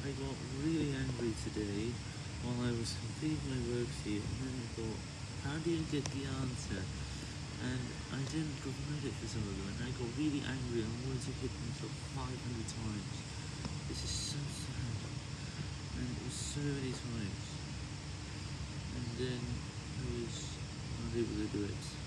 I got really angry today while I was completing my worksheet and then I thought, how do you get the answer? And I didn't provide it for some of them and I got really angry and wanted to hit myself 500 times. This is so sad. And it was so many times. And then I was unable to do it.